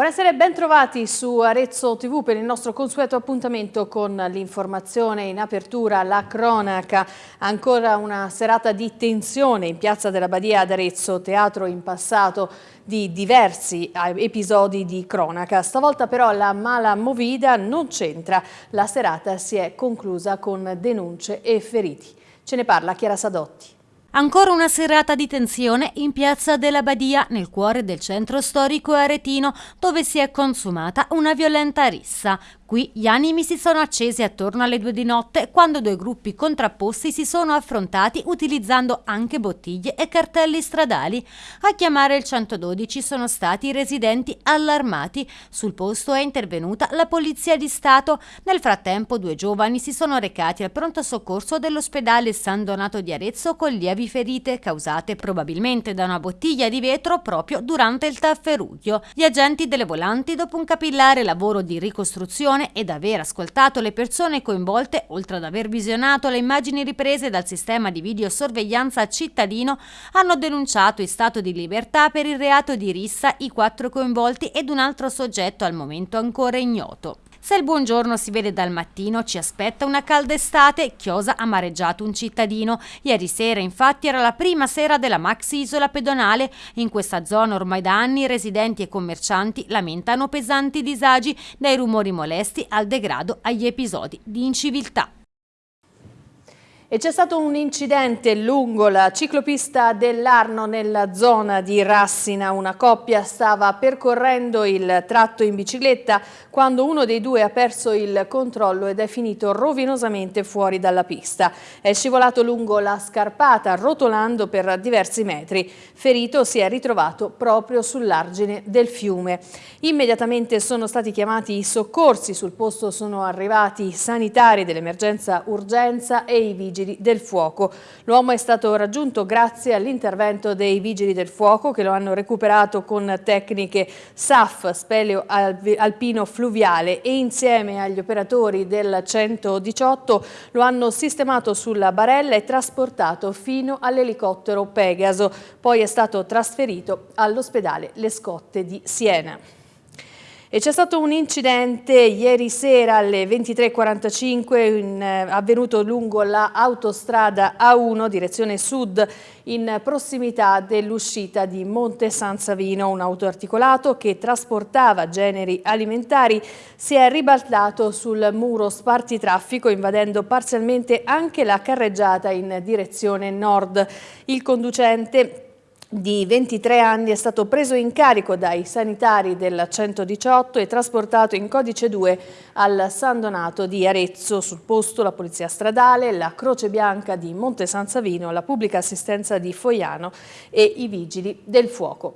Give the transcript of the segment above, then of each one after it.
Buonasera e ben trovati su Arezzo TV per il nostro consueto appuntamento con l'informazione in apertura, la cronaca. Ancora una serata di tensione in Piazza della Badia ad Arezzo, teatro in passato di diversi eh, episodi di cronaca. Stavolta però la mala movida non c'entra. La serata si è conclusa con denunce e feriti. Ce ne parla Chiara Sadotti. Ancora una serata di tensione in Piazza della Badia, nel cuore del centro storico aretino, dove si è consumata una violenta rissa. Qui gli animi si sono accesi attorno alle due di notte quando due gruppi contrapposti si sono affrontati utilizzando anche bottiglie e cartelli stradali. A chiamare il 112 sono stati i residenti allarmati. Sul posto è intervenuta la Polizia di Stato. Nel frattempo due giovani si sono recati al pronto soccorso dell'ospedale San Donato di Arezzo con lievi ferite causate probabilmente da una bottiglia di vetro proprio durante il tafferuglio. Gli agenti delle volanti, dopo un capillare lavoro di ricostruzione, situazione ed aver ascoltato le persone coinvolte, oltre ad aver visionato le immagini riprese dal sistema di videosorveglianza cittadino, hanno denunciato in stato di libertà per il reato di rissa i quattro coinvolti ed un altro soggetto al momento ancora ignoto. Se il buongiorno si vede dal mattino, ci aspetta una calda estate. Chiosa ha mareggiato un cittadino. Ieri sera, infatti, era la prima sera della maxi isola pedonale. In questa zona ormai da anni residenti e commercianti lamentano pesanti disagi, dai rumori molesti al degrado agli episodi di inciviltà. E c'è stato un incidente lungo la ciclopista dell'Arno nella zona di Rassina. Una coppia stava percorrendo il tratto in bicicletta quando uno dei due ha perso il controllo ed è finito rovinosamente fuori dalla pista. È scivolato lungo la scarpata, rotolando per diversi metri. Ferito si è ritrovato proprio sull'argine del fiume. Immediatamente sono stati chiamati i soccorsi. Sul posto sono arrivati i sanitari dell'emergenza urgenza e i vigili vigili del fuoco. L'uomo è stato raggiunto grazie all'intervento dei vigili del fuoco che lo hanno recuperato con tecniche SAF, speleo alpino fluviale e insieme agli operatori del 118 lo hanno sistemato sulla barella e trasportato fino all'elicottero Pegaso. Poi è stato trasferito all'ospedale Le Scotte di Siena. C'è stato un incidente ieri sera alle 23.45 eh, avvenuto lungo l'autostrada A1 direzione sud in prossimità dell'uscita di Monte San Savino. Un auto articolato che trasportava generi alimentari si è ribaltato sul muro spartitraffico invadendo parzialmente anche la carreggiata in direzione nord. Il conducente di 23 anni è stato preso in carico dai sanitari del 118 e trasportato in codice 2 al San Donato di Arezzo. Sul posto la Polizia Stradale, la Croce Bianca di Monte San Savino, la Pubblica Assistenza di Foiano e i Vigili del Fuoco.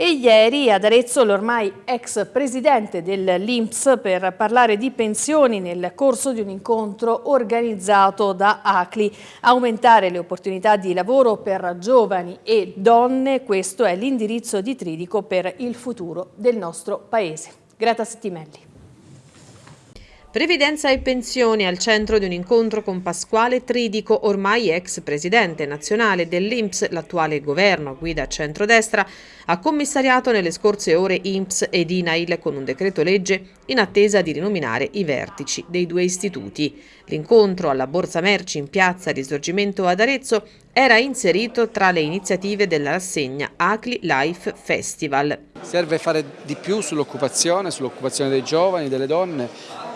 E ieri ad Arezzo l'ormai ex presidente dell'Inps per parlare di pensioni nel corso di un incontro organizzato da ACLI. Aumentare le opportunità di lavoro per giovani e donne, questo è l'indirizzo di Tridico per il futuro del nostro Paese. Grata Settimelli. Previdenza e pensioni al centro di un incontro con Pasquale Tridico, ormai ex presidente nazionale dell'Inps, l'attuale governo guida centrodestra, ha commissariato nelle scorse ore INPS ed INAIL con un decreto legge in attesa di rinominare i vertici dei due istituti. L'incontro alla Borsa Merci in piazza Risorgimento ad Arezzo era inserito tra le iniziative della rassegna ACLI Life Festival. Serve fare di più sull'occupazione, sull'occupazione dei giovani, delle donne,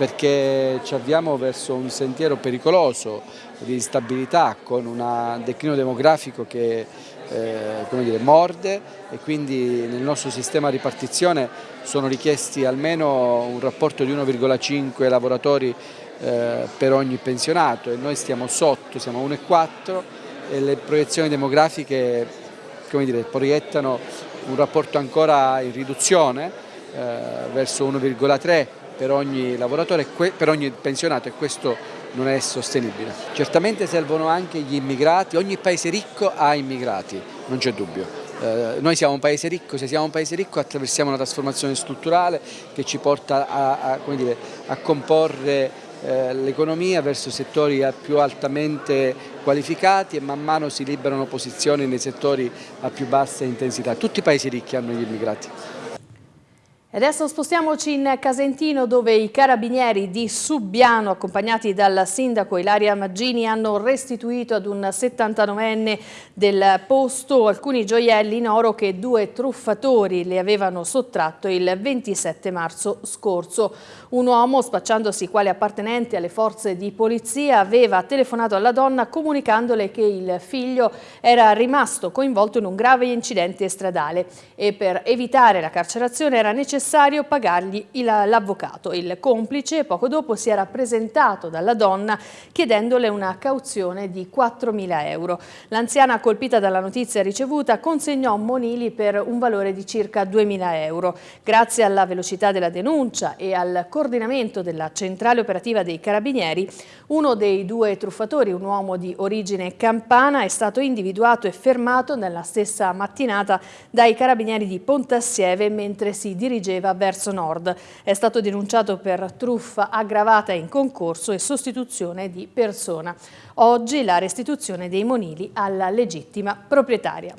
perché ci avviamo verso un sentiero pericoloso di instabilità con un declino demografico che eh, dire, morde e quindi nel nostro sistema di ripartizione sono richiesti almeno un rapporto di 1,5 lavoratori eh, per ogni pensionato e noi stiamo sotto, siamo a 1,4 e le proiezioni demografiche dire, proiettano un rapporto ancora in riduzione eh, verso 1,3 per ogni lavoratore, per ogni pensionato e questo non è sostenibile. Certamente servono anche gli immigrati, ogni paese ricco ha immigrati, non c'è dubbio. Eh, noi siamo un paese ricco, se siamo un paese ricco attraversiamo una trasformazione strutturale che ci porta a, a, dire, a comporre eh, l'economia verso settori più altamente qualificati e man mano si liberano posizioni nei settori a più bassa intensità. Tutti i paesi ricchi hanno gli immigrati. Adesso spostiamoci in Casentino dove i carabinieri di Subbiano accompagnati dal sindaco Ilaria Maggini hanno restituito ad un 79enne del posto alcuni gioielli in oro che due truffatori le avevano sottratto il 27 marzo scorso. Un uomo spacciandosi quale appartenente alle forze di polizia aveva telefonato alla donna comunicandole che il figlio era rimasto coinvolto in un grave incidente stradale e per evitare la carcerazione era necessario necessario pagargli l'avvocato. Il complice poco dopo si era presentato dalla donna chiedendole una cauzione di 4.000 euro. L'anziana colpita dalla notizia ricevuta consegnò monili per un valore di circa 2.000 euro. Grazie alla velocità della denuncia e al coordinamento della centrale operativa dei carabinieri, uno dei due truffatori, un uomo di origine campana, è stato individuato e fermato nella stessa mattinata dai carabinieri di Pontassieve mentre si dirigeva dirigeva verso nord. È stato denunciato per truffa aggravata in concorso e sostituzione di persona. Oggi la restituzione dei monili alla legittima proprietaria.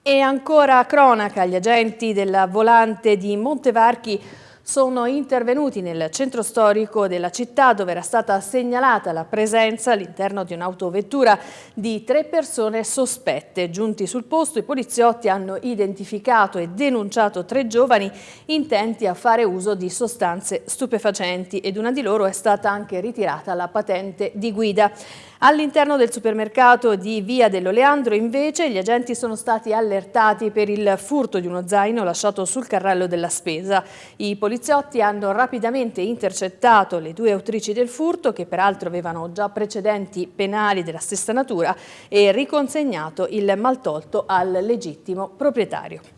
E ancora cronaca, gli agenti della volante di Montevarchi sono intervenuti nel centro storico della città dove era stata segnalata la presenza all'interno di un'autovettura di tre persone sospette. Giunti sul posto i poliziotti hanno identificato e denunciato tre giovani intenti a fare uso di sostanze stupefacenti ed una di loro è stata anche ritirata la patente di guida. All'interno del supermercato di Via dell'Oleandro invece gli agenti sono stati allertati per il furto di uno zaino lasciato sul carrello della spesa. I poliziotti hanno rapidamente intercettato le due autrici del furto che peraltro avevano già precedenti penali della stessa natura e riconsegnato il maltolto al legittimo proprietario.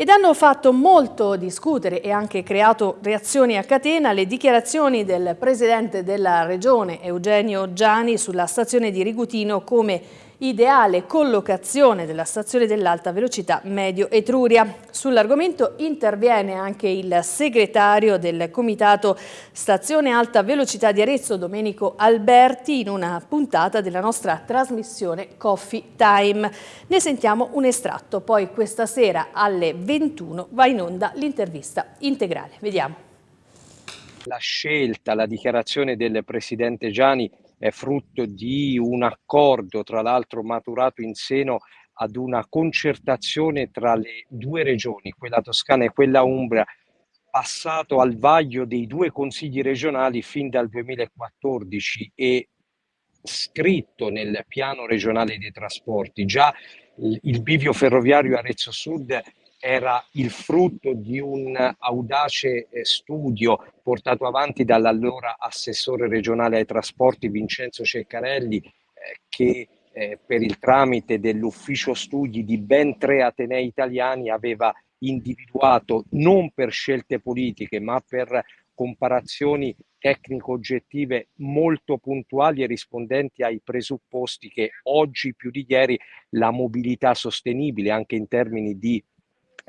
Ed hanno fatto molto discutere e anche creato reazioni a catena le dichiarazioni del presidente della regione Eugenio Giani sulla stazione di Rigutino come ideale collocazione della stazione dell'alta velocità Medio Etruria. Sull'argomento interviene anche il segretario del Comitato Stazione Alta Velocità di Arezzo, Domenico Alberti, in una puntata della nostra trasmissione Coffee Time. Ne sentiamo un estratto, poi questa sera alle 21 va in onda l'intervista integrale. Vediamo. La scelta, la dichiarazione del Presidente Gianni è frutto di un accordo, tra l'altro maturato in seno ad una concertazione tra le due regioni, quella toscana e quella umbra, passato al vaglio dei due consigli regionali fin dal 2014 e scritto nel piano regionale dei trasporti. Già il bivio ferroviario Arezzo Sud era il frutto di un audace eh, studio portato avanti dall'allora assessore regionale ai trasporti Vincenzo Ceccarelli eh, che eh, per il tramite dell'ufficio studi di ben tre atenei italiani aveva individuato non per scelte politiche ma per comparazioni tecnico-oggettive molto puntuali e rispondenti ai presupposti che oggi più di ieri la mobilità sostenibile anche in termini di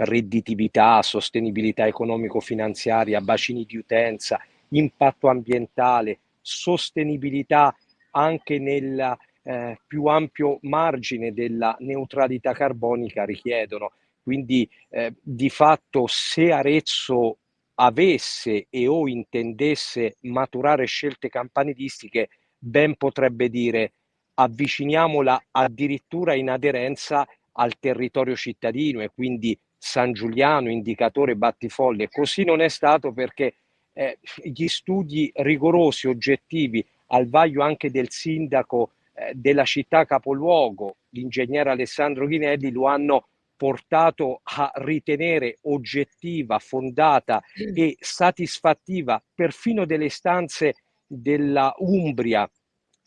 redditività, sostenibilità economico-finanziaria, bacini di utenza, impatto ambientale, sostenibilità anche nel eh, più ampio margine della neutralità carbonica richiedono. Quindi eh, di fatto se Arezzo avesse e o intendesse maturare scelte campanilistiche, ben potrebbe dire avviciniamola addirittura in aderenza al territorio cittadino e quindi San Giuliano, indicatore battifolle. Così non è stato perché eh, gli studi rigorosi, oggettivi, al vaglio anche del sindaco eh, della città capoluogo, l'ingegnere Alessandro Ghinelli, lo hanno portato a ritenere oggettiva, fondata e satisfattiva perfino delle stanze della Umbria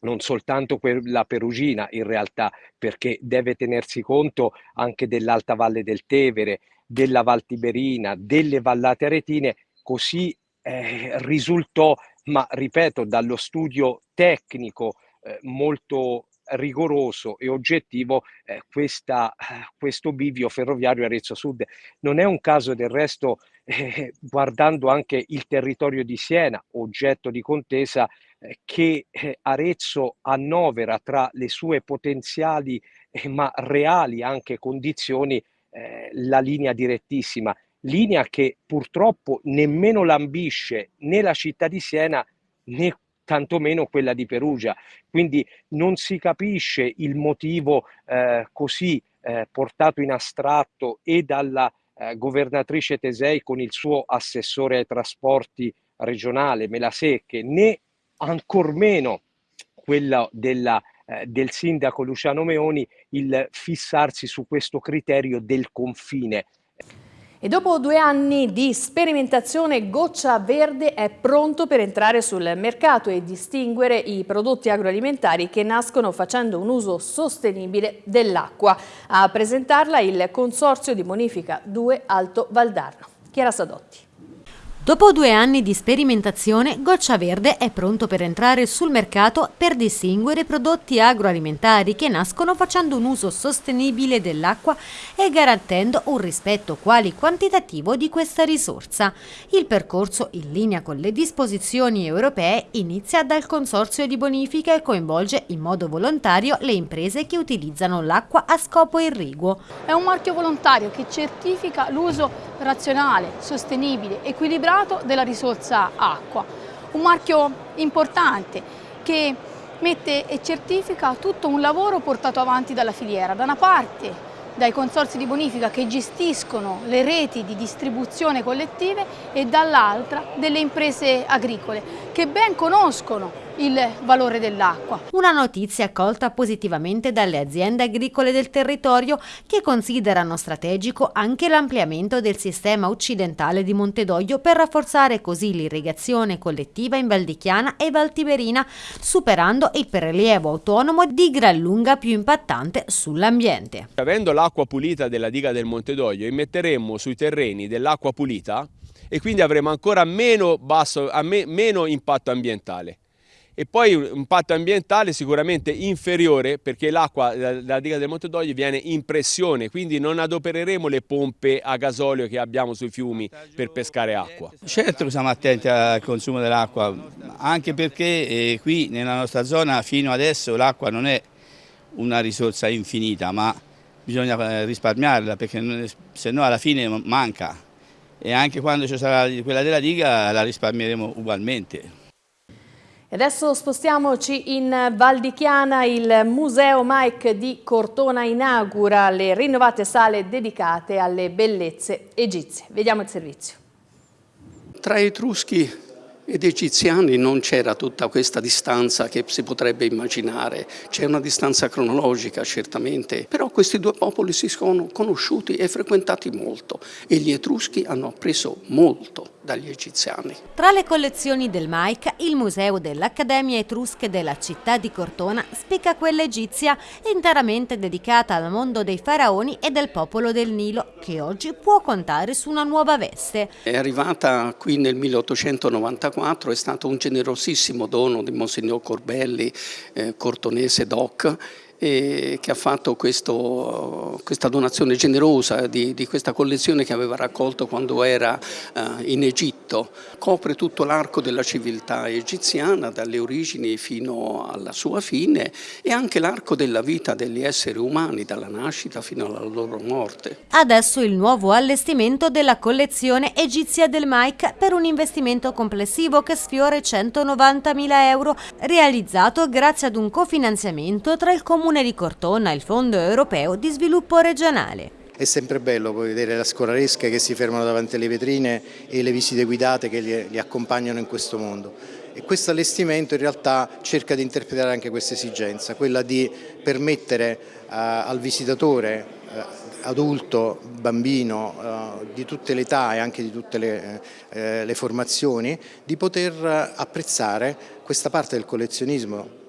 non soltanto quella perugina in realtà, perché deve tenersi conto anche dell'Alta Valle del Tevere, della Val Tiberina, delle vallate aretine, così eh, risultò, ma ripeto, dallo studio tecnico eh, molto rigoroso e oggettivo eh, questa, questo bivio ferroviario Arezzo Sud. Non è un caso del resto, eh, guardando anche il territorio di Siena, oggetto di contesa, eh, che eh, Arezzo annovera tra le sue potenziali eh, ma reali anche condizioni la linea direttissima. linea che purtroppo nemmeno lambisce né la città di Siena né tantomeno quella di Perugia. Quindi non si capisce il motivo eh, così eh, portato in astratto e dalla eh, governatrice Tesei con il suo assessore ai trasporti regionale Melasecche, né ancor meno quella della, eh, del sindaco Luciano Meoni, il fissarsi su questo criterio del confine. E dopo due anni di sperimentazione Goccia Verde è pronto per entrare sul mercato e distinguere i prodotti agroalimentari che nascono facendo un uso sostenibile dell'acqua. A presentarla il Consorzio di Bonifica 2 Alto Valdarno. Chiara Sadotti. Dopo due anni di sperimentazione, Goccia Verde è pronto per entrare sul mercato per distinguere prodotti agroalimentari che nascono facendo un uso sostenibile dell'acqua e garantendo un rispetto quali quantitativo di questa risorsa. Il percorso, in linea con le disposizioni europee, inizia dal Consorzio di Bonifica e coinvolge in modo volontario le imprese che utilizzano l'acqua a scopo irriguo. È un marchio volontario che certifica l'uso razionale, sostenibile, equilibrato usato della risorsa acqua. Un marchio importante che mette e certifica tutto un lavoro portato avanti dalla filiera. Da una parte dai consorzi di bonifica che gestiscono le reti di distribuzione collettive e dall'altra delle imprese agricole che ben conoscono il valore dell'acqua. Una notizia accolta positivamente dalle aziende agricole del territorio che considerano strategico anche l'ampliamento del sistema occidentale di Montedoglio per rafforzare così l'irrigazione collettiva in Valdichiana e Valtiberina, superando il prelievo autonomo di gran lunga più impattante sull'ambiente. Avendo l'acqua pulita della diga del Montedoglio, immetteremmo sui terreni dell'acqua pulita e quindi avremo ancora meno, basso, meno impatto ambientale e poi un impatto ambientale sicuramente inferiore perché l'acqua dalla diga del Monte d'Ogli viene in pressione, quindi non adopereremo le pompe a gasolio che abbiamo sui fiumi per pescare acqua. Certo siamo attenti al consumo dell'acqua, anche perché eh, qui nella nostra zona fino adesso l'acqua non è una risorsa infinita, ma bisogna eh, risparmiarla perché se no alla fine manca e anche quando ci sarà quella della diga la risparmieremo ugualmente. Adesso spostiamoci in Val di Chiana, il Museo Mike di Cortona inaugura le rinnovate sale dedicate alle bellezze egizie. Vediamo il servizio. Tra Etruschi ed egiziani non c'era tutta questa distanza che si potrebbe immaginare, c'è una distanza cronologica certamente, però questi due popoli si sono conosciuti e frequentati molto e gli etruschi hanno appreso molto dagli egiziani. Tra le collezioni del Maica, il museo dell'Accademia Etrusche della città di Cortona spicca quella egizia interamente dedicata al mondo dei faraoni e del popolo del Nilo, che oggi può contare su una nuova veste. È arrivata qui nel 1894, è stato un generosissimo dono di Monsignor Corbelli, eh, cortonese doc, che ha fatto questo, questa donazione generosa di, di, questa collezione che aveva raccolto quando era uh, in Egitto. Copre tutto l'arco della civiltà egiziana, dalle origini fino alla sua fine e anche l'arco della vita degli esseri umani, dalla nascita fino alla loro morte. Adesso il nuovo allestimento della collezione egizia del Mike per un investimento complessivo che sfiora i 190.000 euro, realizzato grazie ad un cofinanziamento tra il Comune di Cortona e il Fondo Europeo di Sviluppo Regionale. È sempre bello poi vedere la scolaresca che si fermano davanti alle vetrine e le visite guidate che li, li accompagnano in questo mondo. E questo allestimento in realtà cerca di interpretare anche questa esigenza, quella di permettere uh, al visitatore uh, adulto, bambino, uh, di tutte le età e anche di tutte le, le formazioni, di poter apprezzare questa parte del collezionismo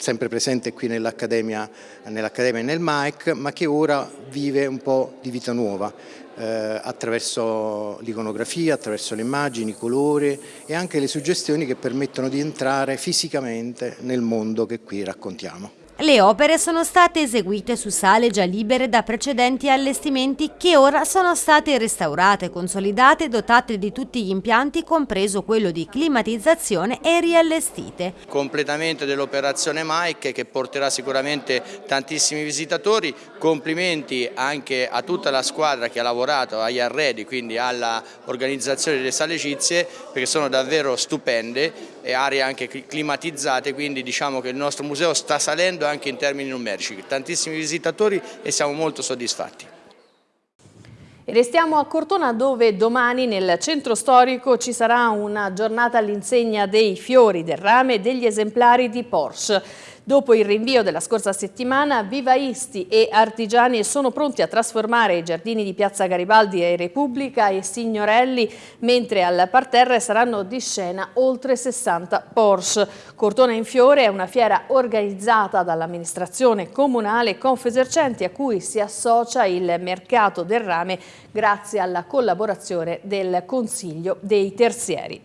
sempre presente qui nell'Accademia nell e nel MAEC, ma che ora vive un po' di vita nuova eh, attraverso l'iconografia, attraverso le immagini, i colori e anche le suggestioni che permettono di entrare fisicamente nel mondo che qui raccontiamo. Le opere sono state eseguite su sale già libere da precedenti allestimenti che ora sono state restaurate, consolidate e dotate di tutti gli impianti, compreso quello di climatizzazione e riallestite. Completamento dell'operazione Mike che porterà sicuramente tantissimi visitatori, complimenti anche a tutta la squadra che ha lavorato agli arredi, quindi all'organizzazione delle sale egizie perché sono davvero stupende e aree anche climatizzate, quindi diciamo che il nostro museo sta salendo anche in termini numerici, tantissimi visitatori e siamo molto soddisfatti. E restiamo a Cortona dove domani nel centro storico ci sarà una giornata all'insegna dei fiori, del rame e degli esemplari di Porsche. Dopo il rinvio della scorsa settimana, vivaisti e artigiani sono pronti a trasformare i giardini di Piazza Garibaldi e Repubblica e Signorelli, mentre al parterre saranno di scena oltre 60 Porsche. Cortona in Fiore è una fiera organizzata dall'amministrazione comunale Confesercenti a cui si associa il mercato del rame grazie alla collaborazione del Consiglio dei Terzieri.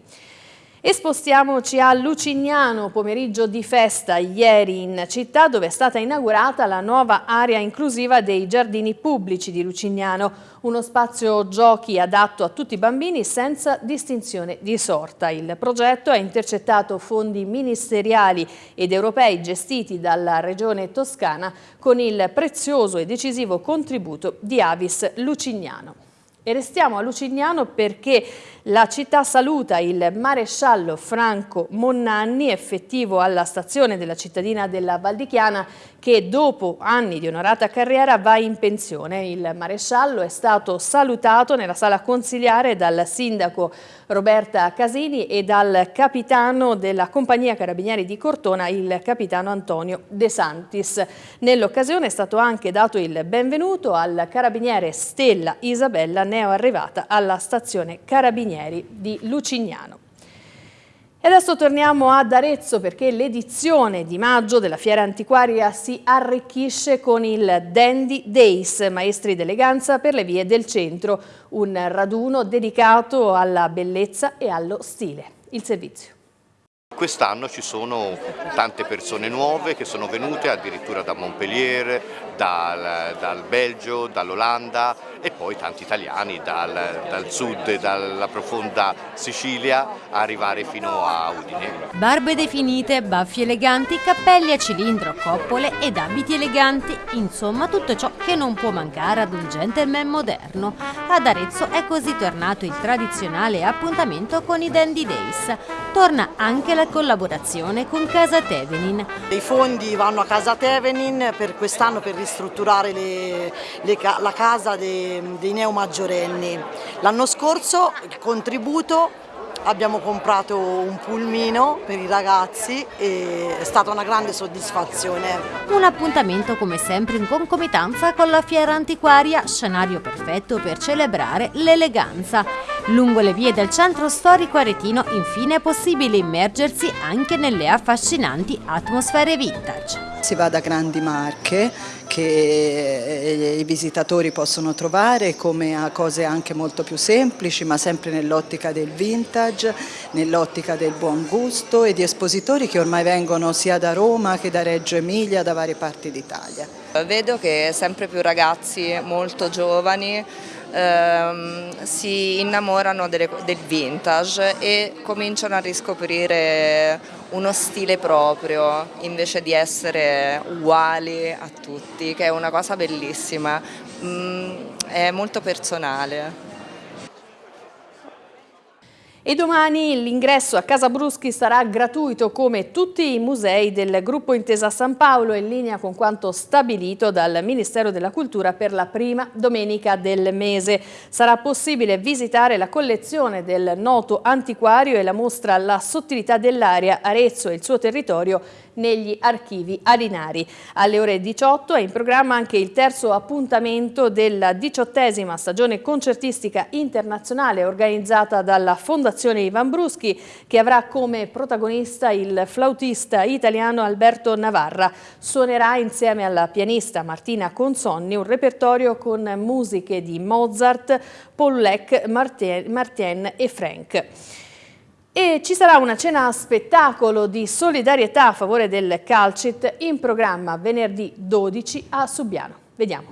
E spostiamoci a Lucignano, pomeriggio di festa ieri in città dove è stata inaugurata la nuova area inclusiva dei giardini pubblici di Lucignano, uno spazio giochi adatto a tutti i bambini senza distinzione di sorta. Il progetto ha intercettato fondi ministeriali ed europei gestiti dalla regione toscana con il prezioso e decisivo contributo di Avis Lucignano. E restiamo a Lucignano perché la città saluta il maresciallo Franco Monnanni, effettivo alla stazione della cittadina della Valdichiana, che dopo anni di onorata carriera va in pensione. Il maresciallo è stato salutato nella sala consiliare dal sindaco Roberta Casini e dal capitano della compagnia carabinieri di Cortona, il capitano Antonio De Santis. Nell'occasione è stato anche dato il benvenuto al carabiniere Stella Isabella, neo arrivata alla stazione carabinieri di Lucignano. E adesso torniamo ad Arezzo perché l'edizione di maggio della Fiera Antiquaria si arricchisce con il Dandy Days, maestri d'eleganza per le vie del centro, un raduno dedicato alla bellezza e allo stile. Il servizio. Quest'anno ci sono tante persone nuove che sono venute addirittura da Montpellier, dal, dal Belgio, dall'Olanda e poi tanti italiani dal, dal sud dalla profonda Sicilia arrivare fino a Udine. Barbe definite, baffi eleganti, cappelli a cilindro, coppole ed abiti eleganti, insomma tutto ciò che non può mancare ad un gentleman moderno. Ad Arezzo è così tornato il tradizionale appuntamento con i Dandy Days. Torna anche la collaborazione con Casa Tevenin. I fondi vanno a Casa Tevenin per quest'anno per ristrutturare le, le, la casa dei, dei neomaggiorenni. L'anno scorso il contributo abbiamo comprato un pulmino per i ragazzi e è stata una grande soddisfazione. Un appuntamento come sempre in concomitanza con la fiera antiquaria, scenario perfetto per celebrare l'eleganza. Lungo le vie del centro storico aretino infine è possibile immergersi anche nelle affascinanti atmosfere vintage. Si va da grandi marche che i visitatori possono trovare come a cose anche molto più semplici ma sempre nell'ottica del vintage, nell'ottica del buon gusto e di espositori che ormai vengono sia da Roma che da Reggio Emilia, da varie parti d'Italia. Vedo che sempre più ragazzi molto giovani ehm, si innamorano delle, del vintage e cominciano a riscoprire uno stile proprio invece di essere uguali a tutti, che è una cosa bellissima, mm, è molto personale. E domani l'ingresso a Casa Bruschi sarà gratuito come tutti i musei del gruppo Intesa San Paolo in linea con quanto stabilito dal Ministero della Cultura per la prima domenica del mese. Sarà possibile visitare la collezione del noto antiquario e la mostra La sottilità dell'aria Arezzo e il suo territorio negli archivi arinari. Alle ore 18 è in programma anche il terzo appuntamento della diciottesima stagione concertistica internazionale organizzata dalla Fondazione Ivan Bruschi che avrà come protagonista il flautista italiano Alberto Navarra. Suonerà insieme alla pianista Martina Consonni un repertorio con musiche di Mozart, Paul Leck, Martien e Frank. E ci sarà una cena spettacolo di solidarietà a favore del Calcit in programma venerdì 12 a Subiano. Vediamo.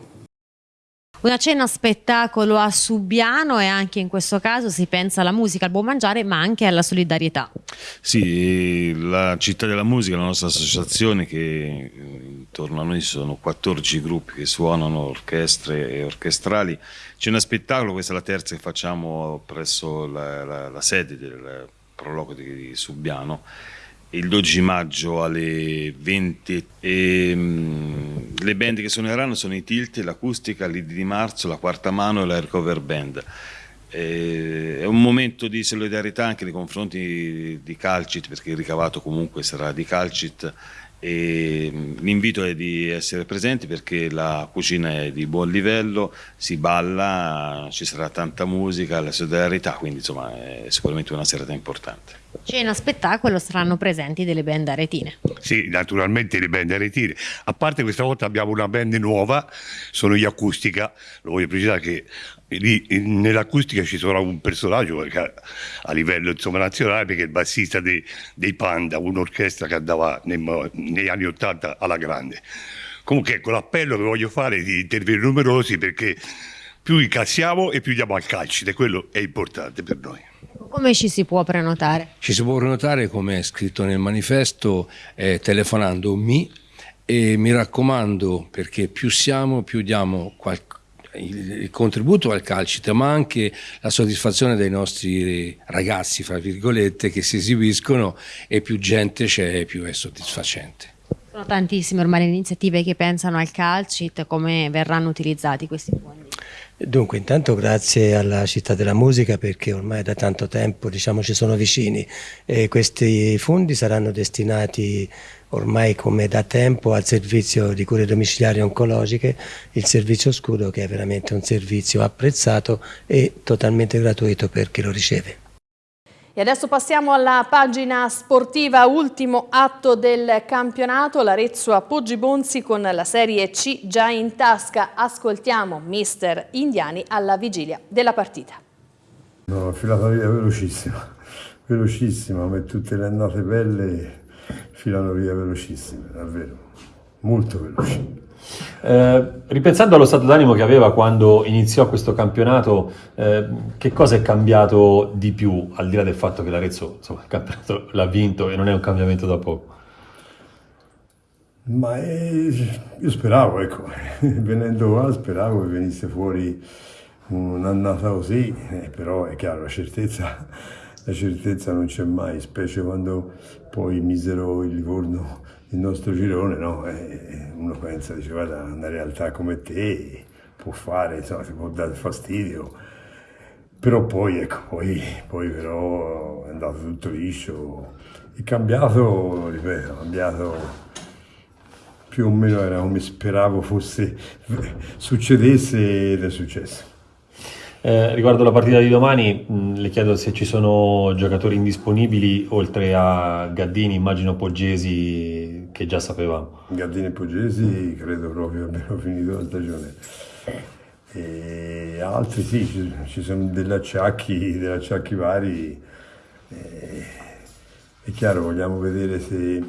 Una cena spettacolo a Subiano e anche in questo caso si pensa alla musica, al buon mangiare ma anche alla solidarietà. Sì, la città della musica, la nostra associazione che intorno a noi sono 14 gruppi che suonano orchestre e orchestrali. Cena spettacolo, questa è la terza che facciamo presso la, la, la sede del prologo di Subiano il 12 maggio alle 20 e, um, le band che suoneranno sono i Tilt, l'Acustica, l'Idi di Marzo, la Quarta Mano e la Recover Band. E, è un momento di solidarietà anche nei confronti di Calcit perché il ricavato comunque sarà di Calcit l'invito è di essere presenti perché la cucina è di buon livello, si balla, ci sarà tanta musica, la solidarietà, quindi insomma è sicuramente una serata importante. Cena spettacolo saranno presenti delle band aretine. Sì, naturalmente le band aretine. A parte questa volta abbiamo una band nuova, sono gli Acustica, lo voglio precisare che nell'acustica ci sarà un personaggio a livello insomma, nazionale perché è il bassista dei, dei Panda, un'orchestra che andava nei, negli anni Ottanta alla grande. Comunque ecco l'appello che voglio fare è di intervenire numerosi perché più incassiamo e più diamo al calcio e quello è importante per noi. Come ci si può prenotare? Ci si può prenotare come è scritto nel manifesto eh, telefonando mi e mi raccomando perché più siamo più diamo qualcosa il contributo al calcito, ma anche la soddisfazione dei nostri ragazzi, fra virgolette, che si esibiscono e più gente c'è, più è soddisfacente. Sono tantissime ormai le iniziative che pensano al calcit, come verranno utilizzati questi fondi? Dunque, intanto grazie alla Città della Musica perché ormai da tanto tempo diciamo, ci sono vicini e questi fondi saranno destinati ormai come da tempo al servizio di cure domiciliari oncologiche, il servizio scudo che è veramente un servizio apprezzato e totalmente gratuito per chi lo riceve. E adesso passiamo alla pagina sportiva, ultimo atto del campionato, l'Arezzo a Poggi Bonzi con la Serie C già in tasca. Ascoltiamo mister Indiani alla vigilia della partita. No, filata via velocissima, velocissima, ma tutte le annate belle filano via velocissime, davvero, molto veloci. Eh, ripensando allo stato d'animo che aveva quando iniziò questo campionato, eh, che cosa è cambiato di più, al di là del fatto che l'Arezzo insomma, il campionato l'ha vinto e non è un cambiamento da poco? Ma eh, io speravo, ecco, venendo qua speravo che venisse fuori un'annata così, eh, però è chiaro, la certezza, la certezza non c'è mai, specie quando poi misero il Livorno il nostro girone, no? E uno pensa, dice guarda, una realtà come te può fare, insomma, si può dare fastidio, però poi, ecco, poi, poi però è andato tutto liscio, è cambiato, ripeto, è cambiato più o meno era come speravo fosse, succedesse ed è successo. Eh, riguardo la partita di domani, mh, le chiedo se ci sono giocatori indisponibili oltre a Gaddini, immagino Poggesi che già sapevamo. Gaddini e Poggesi credo proprio abbiano finito la stagione. E altri sì, ci, sono degli acciacchi, degli acciacchi vari. E, è chiaro, vogliamo vedere se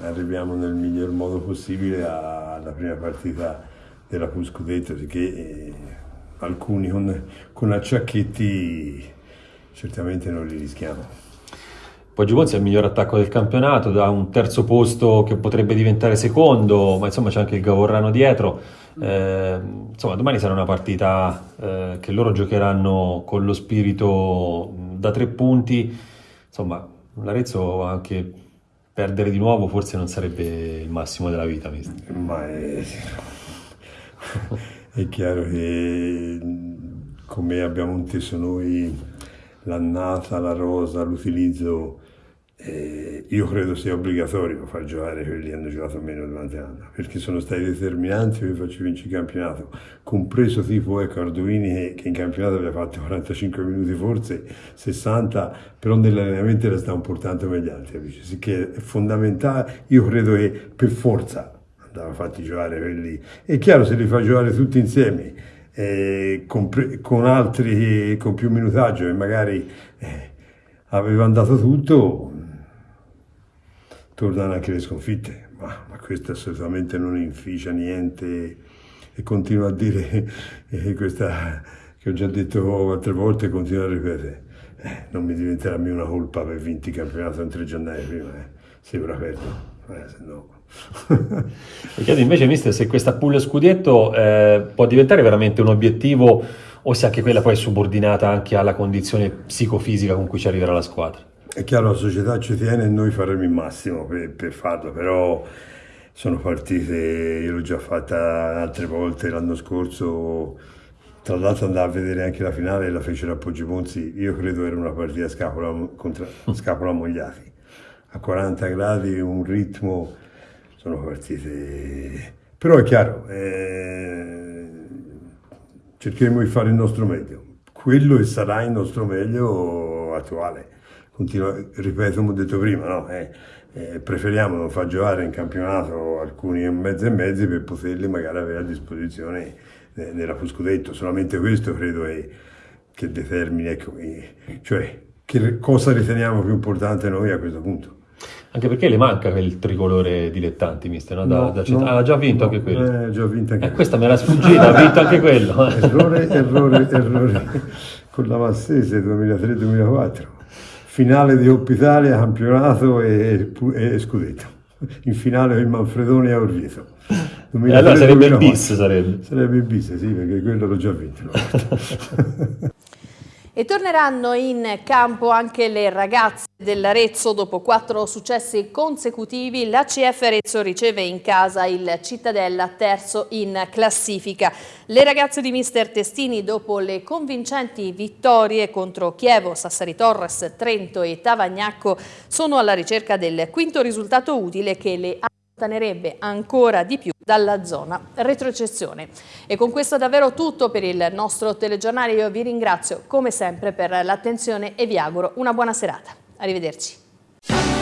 arriviamo nel miglior modo possibile alla prima partita della Puscudetto, che eh, alcuni con, con acciacchetti certamente non li rischiamo. Poi Giubonzi è il miglior attacco del campionato, da un terzo posto che potrebbe diventare secondo, ma insomma c'è anche il Gavorrano dietro. Eh, insomma, domani sarà una partita eh, che loro giocheranno con lo spirito da tre punti. Insomma, l'Arezzo anche perdere di nuovo forse non sarebbe il massimo della vita. Mister. Ma è... È chiaro che come abbiamo inteso noi l'annata, la rosa, l'utilizzo, eh, io credo sia obbligatorio far giocare quelli che hanno giocato meno durante l'anno, perché sono stati determinanti per farci vincere il campionato, compreso tipo ecco, Arduini che, che in campionato aveva fatto 45 minuti forse, 60, però nell'allenamento era stato importante come gli altri, capisci? Che è fondamentale, io credo che per forza andava fatti giocare quelli. È chiaro se li fa giocare tutti insieme, eh, con, con, altri con più minutaggio e magari eh, avevano dato tutto, tornano anche le sconfitte, ma, ma questo assolutamente non inficia niente e continuo a dire eh, questa che ho già detto altre volte e continuo a ripetere. Eh, non mi diventerà mai una colpa aver vinto il campionato in tre giornate prima, eh. se ora perdo, eh, se no... Mi chiedo invece, mister, se questa pull scudetto eh, può diventare veramente un obiettivo o se anche quella poi è subordinata anche alla condizione psicofisica con cui ci arriverà la squadra? È chiaro, la società ci tiene e noi faremo il massimo per, per farlo, però sono partite, io l'ho già fatta altre volte l'anno scorso, tra l'altro andavo a vedere anche la finale la fecero a Poggimonzi, io credo era una partita scapola, contra, scapola Mogliati, a 40 gradi, un ritmo, sono partite... Però è chiaro, eh, cercheremo di fare il nostro meglio, quello e sarà il nostro meglio attuale continua, ripeto come ho detto prima, no? eh, eh, preferiamo non far giocare in campionato alcuni mezzi e mezzi per poterli magari avere a disposizione eh, nella Puscudetto, solamente questo credo è, che determini, ecco, cioè che cosa riteniamo più importante noi a questo punto. Anche perché le manca quel tricolore dilettanti, mister, no? Da, no, da no, ha già vinto no, anche quello. Eh, già vinto anche eh, questa me l'ha sfuggita, ha vinto anche quello. errore, errore, errore con la Massese 2003-2004 finale di Coppa Italia, campionato e, e, scudetto. In finale il Manfredoni a Orvieto. E allora sarebbe il bis, sarebbe. Sarebbe il bis, sì, perché quello l'ho già vinto. E torneranno in campo anche le ragazze dell'Arezzo dopo quattro successi consecutivi. La CF Arezzo riceve in casa il Cittadella terzo in classifica. Le ragazze di mister Testini dopo le convincenti vittorie contro Chievo, Sassari Torres, Trento e Tavagnacco sono alla ricerca del quinto risultato utile che le ha allontanerebbe ancora di più dalla zona retrocessione. E con questo davvero tutto per il nostro telegiornale. Io vi ringrazio come sempre per l'attenzione e vi auguro una buona serata. Arrivederci.